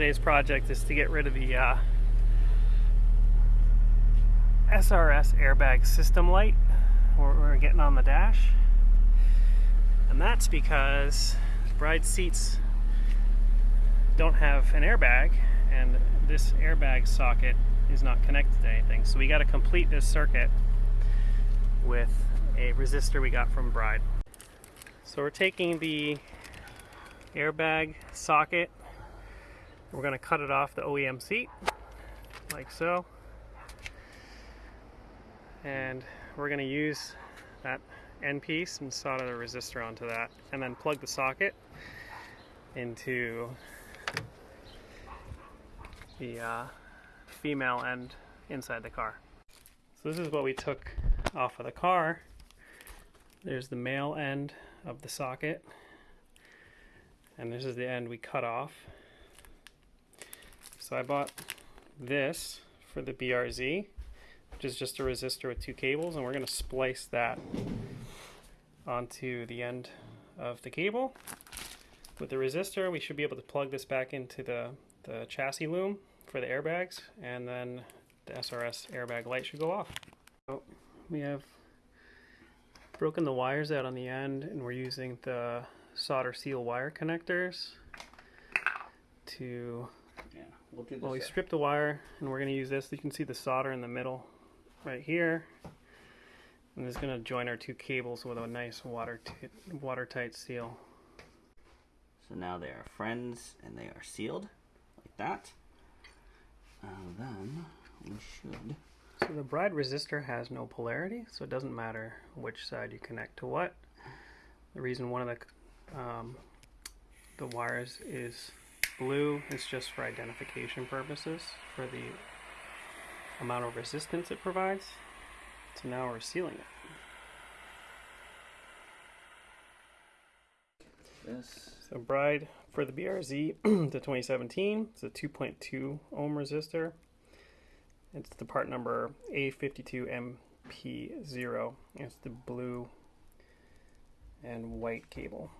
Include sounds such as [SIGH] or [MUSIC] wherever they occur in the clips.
today's project is to get rid of the uh, SRS airbag system light we're, we're getting on the dash. And that's because bride seats don't have an airbag and this airbag socket is not connected to anything. So we got to complete this circuit with a resistor we got from Bride. So we're taking the airbag socket, we're going to cut it off the OEM seat, like so. And we're going to use that end piece and solder the resistor onto that, and then plug the socket into the uh, female end inside the car. So this is what we took off of the car. There's the male end of the socket and this is the end we cut off. So I bought this for the BRZ which is just a resistor with two cables and we're going to splice that onto the end of the cable. With the resistor we should be able to plug this back into the, the chassis loom for the airbags and then the SRS airbag light should go off. So we have broken the wires out on the end and we're using the solder seal wire connectors to yeah, we'll, do well we stripped the wire and we're going to use this you can see the solder in the middle right here and this is going to join our two cables with a nice water watertight seal so now they are friends and they are sealed like that and then we should. So the bride resistor has no polarity, so it doesn't matter which side you connect to what. The reason one of the um, the wires is blue is just for identification purposes, for the amount of resistance it provides. So now we're sealing it. This. So Bride for the BRZ [CLEARS THROAT] the 2017, it's a 2.2 ohm resistor. It's the part number A52MP0. It's the blue and white cable.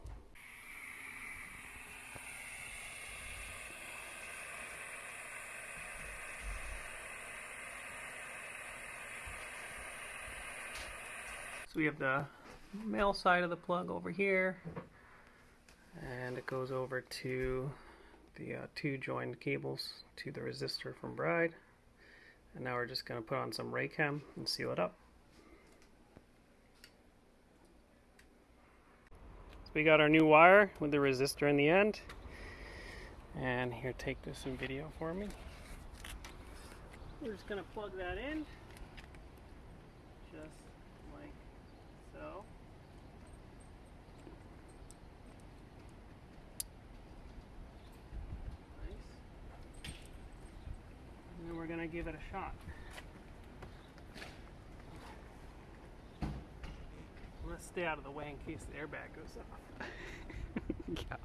So we have the male side of the plug over here and it goes over to the uh, two joined cables to the resistor from Bride and now we're just going to put on some Raychem and seal it up. So we got our new wire with the resistor in the end and here take this in video for me. We're just going to plug that in just like so. we're going to give it a shot. Let's stay out of the way in case the airbag goes off. [LAUGHS] yeah.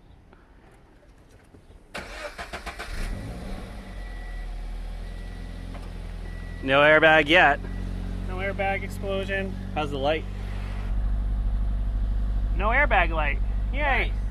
No airbag yet. No airbag explosion. How's the light? No airbag light. Yay! Nice.